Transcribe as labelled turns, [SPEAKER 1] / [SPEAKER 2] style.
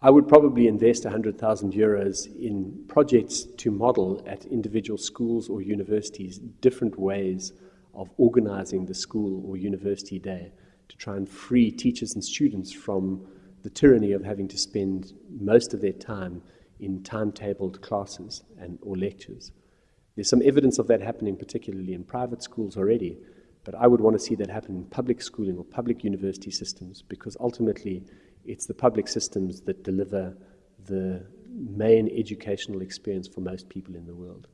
[SPEAKER 1] I would probably invest 100,000 euros in projects to model at individual schools or universities different ways of organizing the school or university day to try and free teachers and students from the tyranny of having to spend most of their time in timetabled classes and or lectures. There's some evidence of that happening, particularly in private schools already, but I would want to see that happen in public schooling or public university systems because ultimately it's the public systems that deliver the main educational experience for most people in the world.